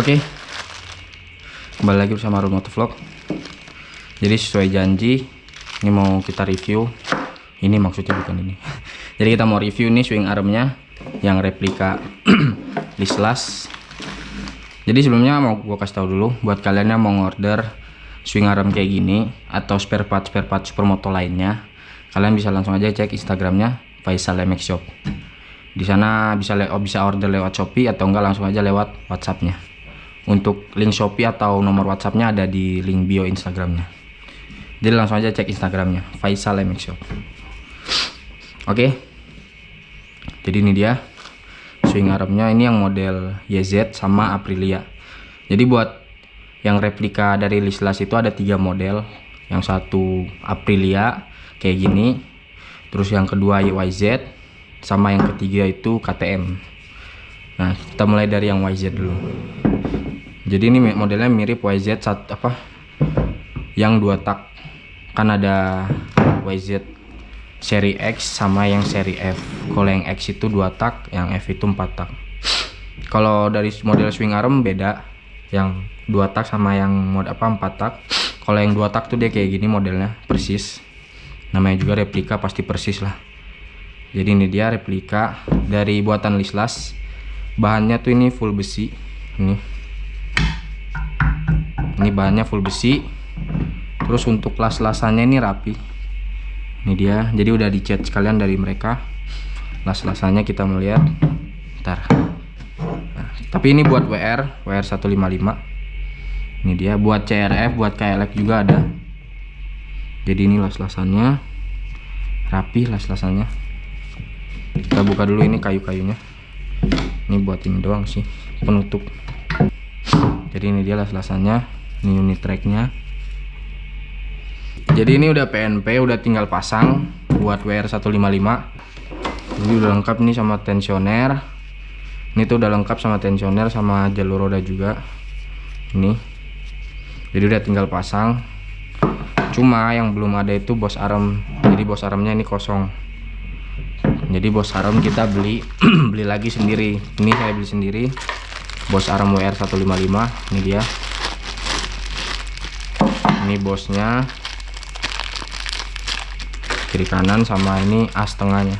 Oke. Kembali lagi bersama Arun Motovlog. Jadi sesuai janji ini mau kita review. Ini maksudnya bukan ini. Jadi kita mau review nih swing armnya yang replika Lislas. Jadi sebelumnya mau gua kasih tahu dulu buat kalian yang mau order swing arm kayak gini atau spare part spare part supermoto lainnya, kalian bisa langsung aja cek Instagramnya Faisal MX Shop. Di sana bisa le bisa order lewat Shopee atau enggak langsung aja lewat WhatsAppnya. Untuk link Shopee atau nomor WhatsAppnya ada di link bio Instagramnya. Jadi langsung aja cek Instagramnya Faisal MX Shop. Oke. Jadi ini dia swing armnya ini yang model YZ sama Aprilia. Jadi buat yang replika dari Lislas itu ada tiga model. Yang satu Aprilia kayak gini. Terus yang kedua YZ sama yang ketiga itu KTM. Nah, kita mulai dari yang YZ dulu. Jadi ini modelnya mirip YZ satu apa? Yang dua tak. Kan ada YZ seri X sama yang seri F. Kalau yang X itu dua tak, yang F itu empat tak. Kalau dari model swing arm beda, yang dua tak sama yang mod apa empat tak. Kalau yang dua tak tuh dia kayak gini modelnya persis. Namanya juga replika pasti persis lah. Jadi ini dia replika dari buatan Lislas. Bahannya tuh ini full besi. Ini. Ini bahannya full besi. Terus untuk las-lasannya ini rapi. Ini dia. Jadi udah dicat sekalian dari mereka. Las-lasannya kita melihat ntar nah, tapi ini buat WR WR 155 ini dia. Buat CRF buat KLX juga ada. Jadi ini las-lasannya. Rapi las-lasannya. Kita buka dulu ini kayu-kayunya. Ini buat ini doang sih. Penutup. Jadi ini dia las-lasannya ini unit tracknya. Jadi ini udah PNP udah tinggal pasang buat WR155 jadi udah lengkap nih sama tensioner. Ini tuh udah lengkap sama tensioner sama jalur roda juga. Ini. Jadi udah tinggal pasang. Cuma yang belum ada itu bos arm jadi bos armnya ini kosong. Jadi bos arm kita beli beli lagi sendiri. Ini saya beli sendiri. Bos arm WR155 ini dia ini bosnya. Kiri kanan sama ini as tengahnya.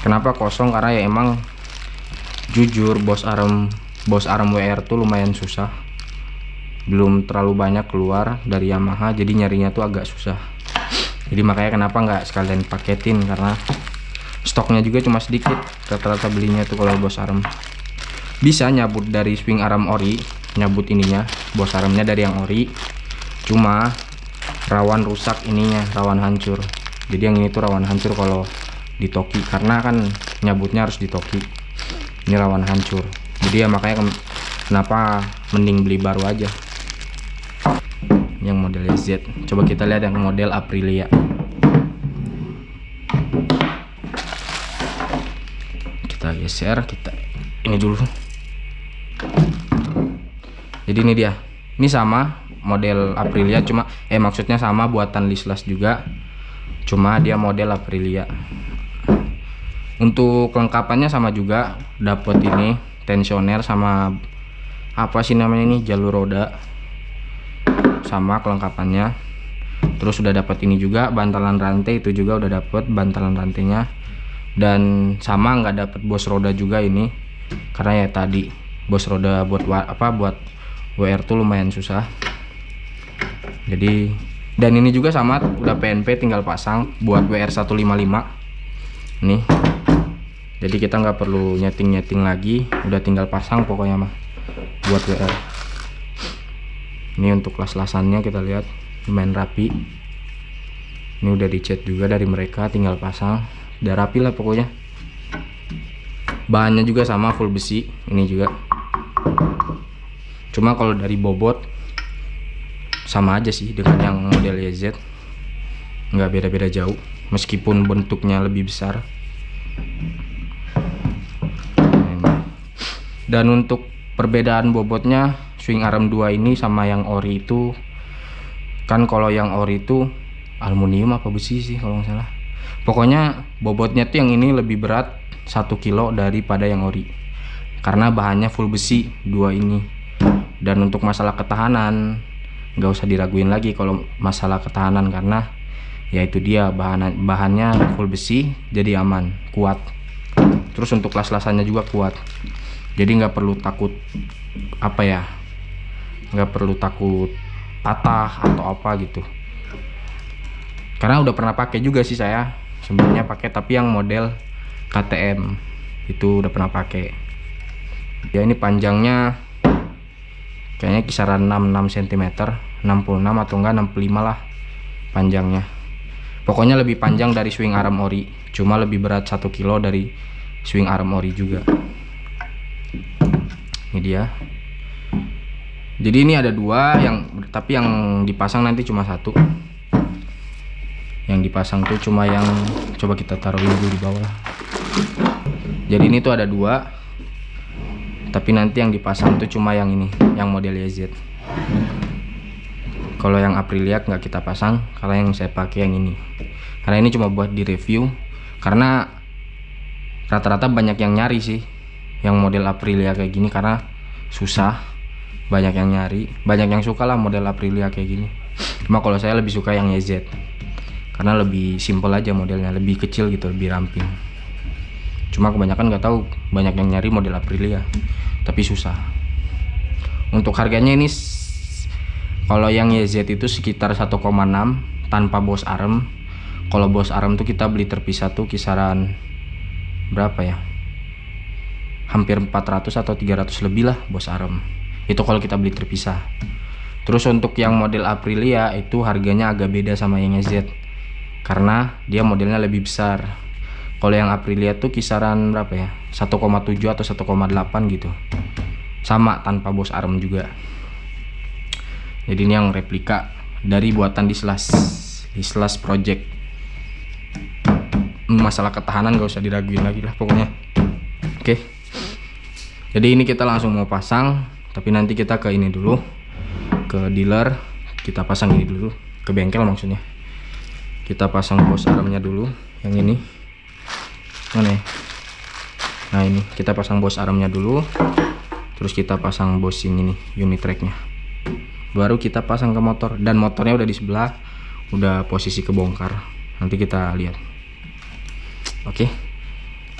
Kenapa kosong? Karena ya emang jujur bos arm bos arm WR tuh lumayan susah. Belum terlalu banyak keluar dari Yamaha jadi nyarinya tuh agak susah. Jadi makanya kenapa nggak sekalian paketin? Karena stoknya juga cuma sedikit rata-rata belinya tuh kalau bos arm bisa nyabut dari swing arm ori nyabut ininya bos armnya dari yang ori cuma rawan rusak ininya rawan hancur. Jadi yang ini tuh rawan hancur kalau di toki karena kan nyabutnya harus di toki ini rawan hancur. Jadi ya makanya kenapa mending beli baru aja. Yang model Z. Coba kita lihat yang model Aprilia. Kita geser kita ini dulu. Jadi ini dia. Ini sama model Aprilia cuma eh maksudnya sama buatan Lislas juga cuma dia model Aprilia. Untuk kelengkapannya sama juga dapat ini tensioner sama apa sih namanya ini jalur roda. Sama kelengkapannya. Terus sudah dapat ini juga bantalan rantai itu juga udah dapat bantalan rantainya. Dan sama nggak dapat bos roda juga ini karena ya tadi bos roda buat apa buat WR tuh lumayan susah jadi dan ini juga sama udah PNP tinggal pasang buat WR155 nih. Jadi kita nggak perlu nyeting-nyeting lagi udah tinggal pasang pokoknya mah buat WR ini untuk las-lasannya kita lihat lumayan rapi. Ini udah dicat juga dari mereka tinggal pasang. Udah rapi lah pokoknya. Bahannya juga sama full besi ini juga. Cuma kalau dari bobot sama aja sih dengan yang model YZ nggak beda-beda jauh meskipun bentuknya lebih besar. Dan untuk perbedaan bobotnya swing arm 2 ini sama yang ori itu kan kalau yang ori itu aluminium apa besi sih kalau nggak salah. Pokoknya bobotnya tuh yang ini lebih berat 1 kilo daripada yang ori karena bahannya full besi dua ini. Dan untuk masalah ketahanan nggak usah diraguin lagi kalau masalah ketahanan karena ya itu dia bahan bahannya full besi jadi aman kuat. Terus untuk las-lasannya juga kuat. Jadi nggak perlu takut apa ya nggak perlu takut patah atau apa gitu. Karena udah pernah pakai juga sih saya sebelumnya pakai tapi yang model KTM itu udah pernah pakai. Ya ini panjangnya kayaknya kisaran 66 cm 66 atau enggak 65 lah panjangnya. Pokoknya lebih panjang dari swing arm ori cuma lebih berat 1 kilo dari swing arm ori juga. Ini dia. Jadi ini ada dua yang tapi yang dipasang nanti cuma satu. Yang dipasang tuh cuma yang coba kita taruhin dulu di bawah. Jadi ini tuh ada dua tapi nanti yang dipasang tuh cuma yang ini yang model YZ kalau yang Aprilia nggak kita pasang karena yang saya pakai yang ini. Karena ini cuma buat di review karena rata-rata banyak yang nyari sih yang model Aprilia kayak gini karena susah. Banyak yang nyari banyak yang suka lah model Aprilia kayak gini. Cuma kalau saya lebih suka yang YZ karena lebih simple aja modelnya lebih kecil gitu lebih ramping cuma kebanyakan nggak tahu banyak yang nyari model Aprilia tapi susah. Untuk harganya ini kalau yang YZ itu sekitar 1,6 tanpa bos arm kalau bos arm tuh kita beli terpisah tuh kisaran berapa ya? Hampir 400 atau 300 lebih lah bos arm itu kalau kita beli terpisah. Terus untuk yang model Aprilia itu harganya agak beda sama yang Z. Karena dia modelnya lebih besar kalau yang Aprilia tuh kisaran berapa ya? 1,7 atau 1,8 gitu. Sama tanpa bos arm juga. Jadi ini yang replika dari buatan Dislas Dislas Project. Masalah ketahanan gak usah diraguin lagi lah pokoknya. Oke. Jadi ini kita langsung mau pasang tapi nanti kita ke ini dulu ke dealer. Kita pasang ini dulu ke bengkel maksudnya. Kita pasang bos armnya dulu yang ini mana ya? Nah ini. Kita pasang bos armnya dulu. Terus kita pasang bos ini nih unit tracknya. Baru kita pasang ke motor dan motornya udah di sebelah udah posisi kebongkar. Nanti kita lihat. Oke.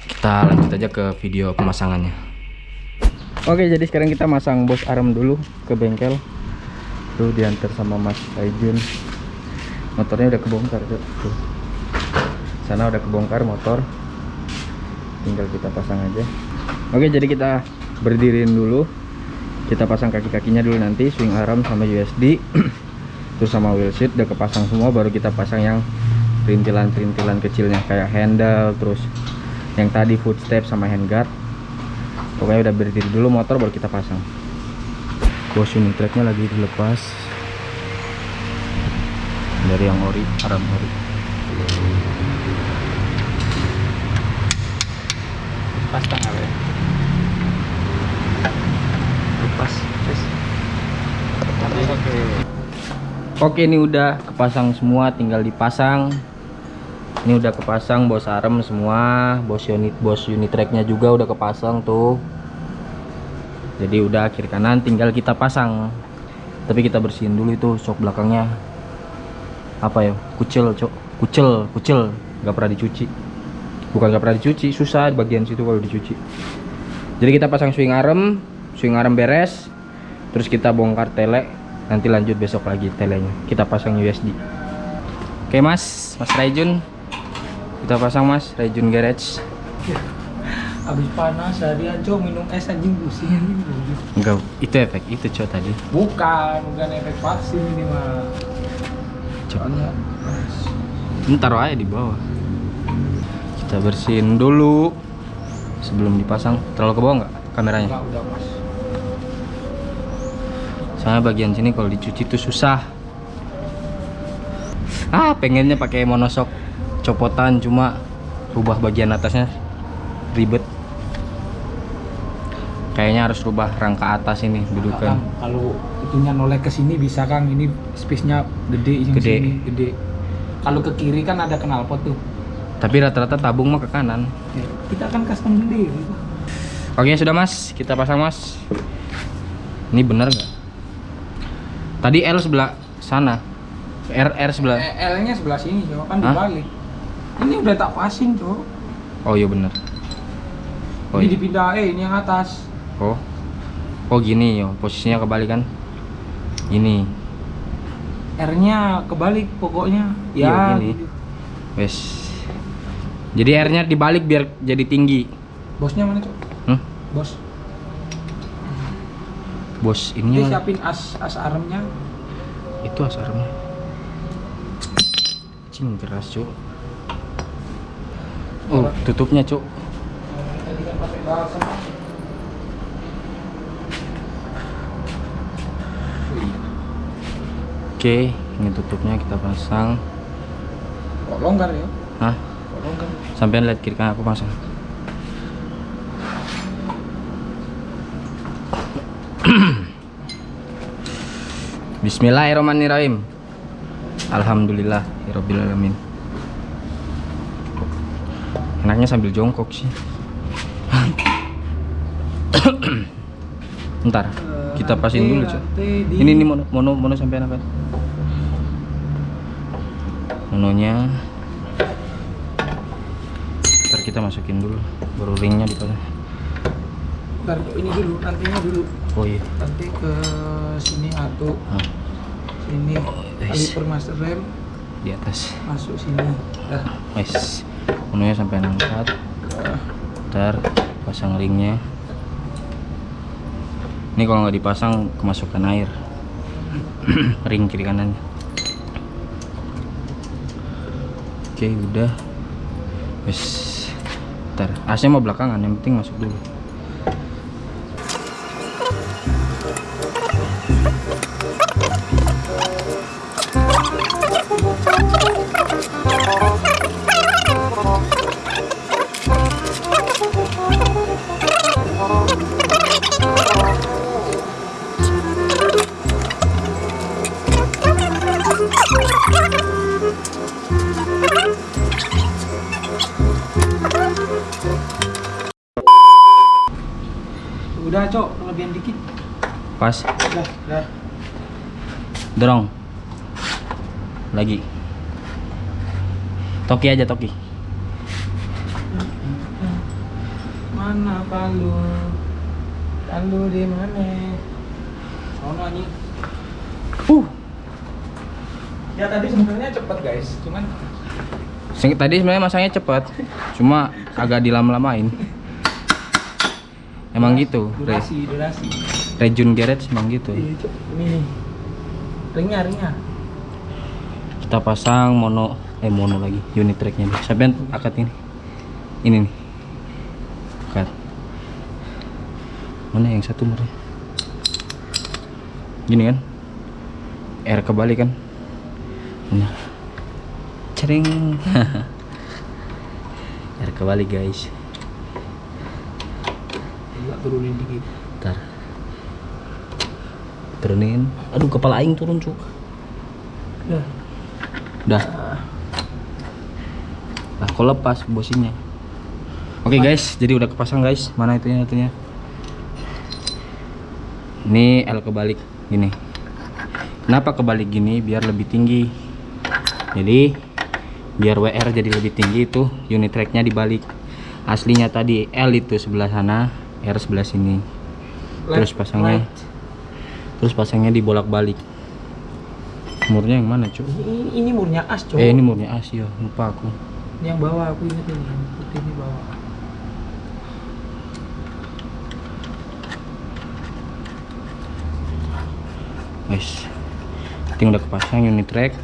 Kita lanjut aja ke video pemasangannya. Oke jadi sekarang kita masang bos arm dulu ke bengkel. Tuh diantar sama Mas Aijun Motornya udah kebongkar tuh. Sana udah kebongkar motor Tinggal kita pasang aja. Oke jadi kita berdiriin dulu. Kita pasang kaki-kakinya dulu nanti Swing arm sama USD Terus sama wheel seat udah kepasang semua Baru kita pasang yang perintilan-perintilan kecilnya Kayak handle Terus yang tadi footstep sama handguard. Pokoknya udah berdiri dulu motor baru kita pasang. Bos unit tracknya lagi dilepas dari yang ori aram ori lepas tanggal ya lepas terus oke oke ini udah kepasang semua tinggal dipasang. Ini udah kepasang bos arm semua bos unit bos unit tracknya juga udah kepasang tuh. Jadi udah kiri kanan tinggal kita pasang. Tapi kita bersihin dulu itu sok belakangnya. Apa ya? Kucil cok. Kucil kucil nggak pernah dicuci bukan nggak pernah dicuci susah bagian situ kalau dicuci. Jadi kita pasang swing arm swing arm beres terus kita bongkar tele nanti lanjut besok lagi telenya. Kita pasang USD oke mas. Mas Raijun. Kita pasang mas. Rejun Garage. Habis panas harian cok minum es anjing pusing. Enggak itu efek itu cok tadi. Bukan bukan efek vaksin ini mah coba ini taruh aja di bawah kita bersihin dulu sebelum dipasang. Terlalu ke bawah nggak kameranya? Enggak, udah mas. Soalnya bagian sini kalau dicuci tuh susah. Ah pengennya pakai monosok. Copotan cuma rubah bagian atasnya. Ribet. Kayaknya harus rubah rangka atas ini dudukan Kang, kalau itunya noleh ke sini bisa Kang. Ini space-nya gede yang Gede. sini gede. Kalau ke kiri kan ada knalpot tuh tapi rata-rata tabung mah ke kanan kita kan custom sendiri Oke sudah mas, kita pasang mas. Ini bener nggak? Tadi L sebelah sana, R R sebelah. L-nya sebelah sini, cok. Kan Hah? dibalik. Ini udah tak passing, cok. Oh iya bener. Oh, ini iya. dipindah, eh ini yang atas. oh, oh gini yo, posisinya kebalik kan? Ini, R-nya kebalik pokoknya. Iya, Ya, gini. gitu. wes. Jadi R-nya dibalik biar jadi tinggi. Bosnya mana, cok? Hmm? Bos. Bos Ini ini siapin as as armnya. itu asarnya. Cing keras cuk. Oh tutupnya cuk. Oke, ini tutupnya kita pasang. Kok longgar ya? Hah? Sampai lihat kiri kanan aku pasang. Bismillahirrahmanirrahim. Alhamdulillah, alamin. Enaknya sambil jongkok sih. Ntar, kita pasin dulu, Cok. Ini ini mono mono mono sampai apa? Mononya. Ntar kita masukin dulu, baru ringnya dipasang. Ntar ini dulu, nantinya dulu. Oh iya. Nanti ke sini atau Ah, sini Guys. kaliper master rem di atas. masuk sini. Dah. Wes. Mononya sampai angkat. Ntar pasang ringnya. Ini kalau nggak dipasang kemasukan air. Ring kiri kanan. Oke, udah. Wes. Ntar, AC mau belakangan, yang penting masuk dulu. Udah, Cok, kelebihan dikit. Pas, Dah, dah. dorong. Lagi. Toki aja Toki. Mana palu? Palu di mana? Sono anjing. Uh. Ya tadi sebenarnya cepet guys, cuman Sing- Tadi sebenarnya masangnya cepat, cuma agak dilama-lamain. Emang gitu, Re. durasi, durasi. Rejun Garage emang gitu. Iya. Ini nih. Ringnya, ringnya. Kita pasang mono, eh mono lagi, unit tracknya deh. Sampai akad ini, ini nih, akad. Mana yang satu murnya? Gini kan? R kebalik kan? Benar. Cering. R kebalik guys. Turunin dikit. Ntar Turunin. Aduh kepala aing turun cuk. Dah. Udah Nah kok lepas bosinya? Oke guys. Jadi udah kepasang guys. Mana itunya itunya? Ini L kebalik. Gini. Kenapa kebalik gini? Biar lebih tinggi. Jadi Biar WR jadi lebih tinggi itu Unit tracknya dibalik. Aslinya tadi L itu sebelah sana R sebelah sini Terus pasangnya right. Terus pasangnya dibolak-balik. Murnya yang mana, Cuk? Ini, ini murnya as, Cok. Eh, ini murnya Asia, lupa aku. Yang bawah aku inget ini, yang putih ini bawah. Guys. Ting udah kepasang unit track.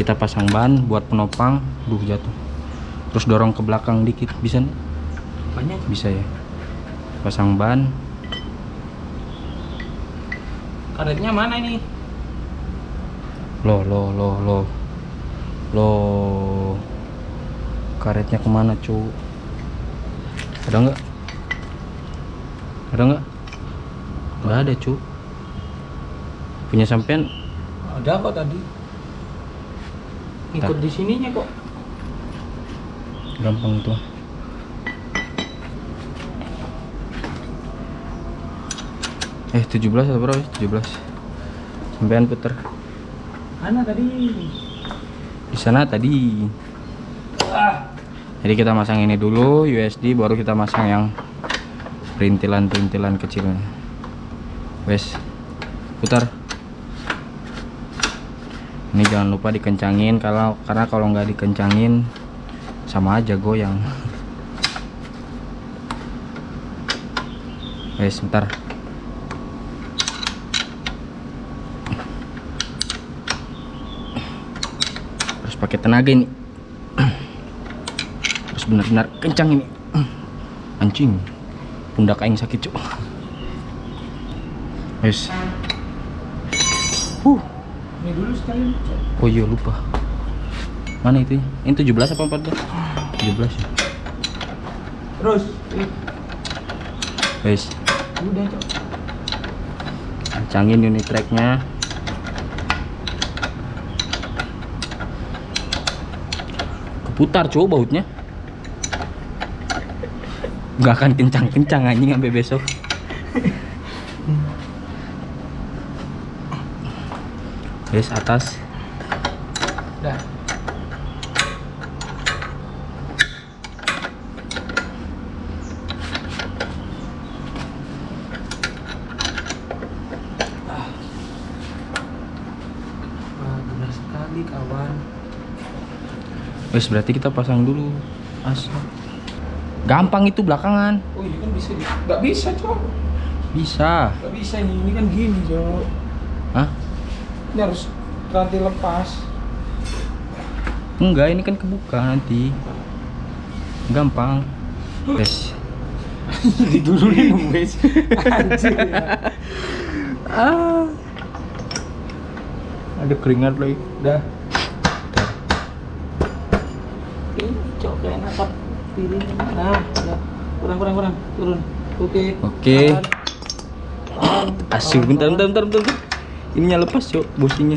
Kita pasang ban buat penopang. Duh, jatuh. Terus dorong ke belakang dikit, bisa nggak? Banyak. Bisa ya. Pasang ban. Karetnya mana ini? Loh, loh, loh, loh. Loh. Karetnya ke mana, Cuk? Ada nggak? Ada nggak? Nggak ada, Cuk. Punya sampean Ada kok tadi. Ikut di sininya kok. gampang tuh Eh 17 atau berapa? ya? 17. Sampean puter. Mana tadi? Di sana tadi. Ah. Jadi kita masang ini dulu USD baru kita masang yang perintilan-perintilan kecilnya. Wes. Putar. Ini jangan lupa dikencangin kalau karena kalau nggak dikencangin sama aja goyang. Wes, bentar. Harus pakai tenaga ini. Harus benar-benar kencang ini. Anjing. Pundak aing sakit, Cuk. Wes. Huh. Ini dulu sekalian. Cok. Oh iya lupa. Mana itu? Ini 17 apa 14? 17 ya. Terus. Wes. Udah, Cok. Kencangin unit tracknya. Keputar coba bautnya. Gak akan kencang-kencang anjing sampai besok. Wes atas. Wes berarti kita pasang dulu asap. Gampang itu belakangan. Oh ini kan bisa, di- nggak bisa cok, Bisa. nggak bisa ini, ini kan gini cok. Hah? Ini harus rantai lepas. Enggak, ini kan kebuka nanti. Gampang. Wes. Diturunin wes. Anjir ya. Ah. Ada keringat lagi. Udah. Ini cok kayak piring. Nah, kurang kurang kurang turun. Oke. Oke. Tahan. Asyik bentar bentar bentar bentar. Ininya lepas, Cok, businya.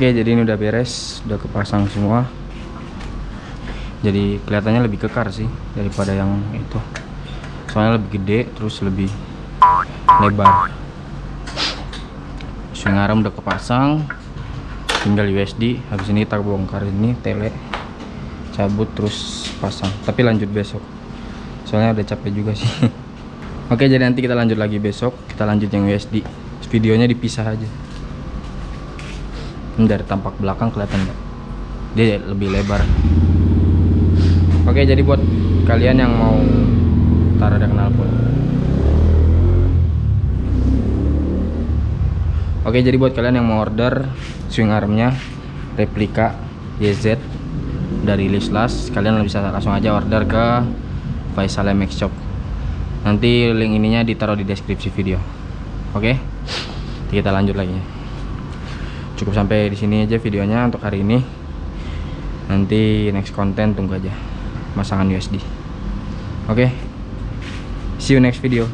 Oke, jadi ini udah beres, udah kepasang semua. Jadi kelihatannya lebih kekar sih daripada yang itu. Soalnya lebih gede, terus lebih lebar. Swing arm udah kepasang, tinggal USD. Habis ini kita bongkar ini tele, cabut terus pasang. Tapi lanjut besok. Soalnya udah capek juga sih. Oke, jadi nanti kita lanjut lagi besok. Kita lanjut yang USD. Videonya dipisah aja. Ini dari tampak belakang kelihatan nggak? Dia lebih lebar. Oke, jadi buat kalian yang mau taruh ada knalpot. Oke, jadi buat kalian yang mau order swing armnya replika YZ dari Lislas, kalian bisa langsung aja order ke Faisal MX Shop. Nanti link ininya ditaruh di deskripsi video. Oke, kita lanjut lagi cukup sampai di sini aja videonya untuk hari ini. Nanti next konten tunggu aja. Masangan USD oke see you next video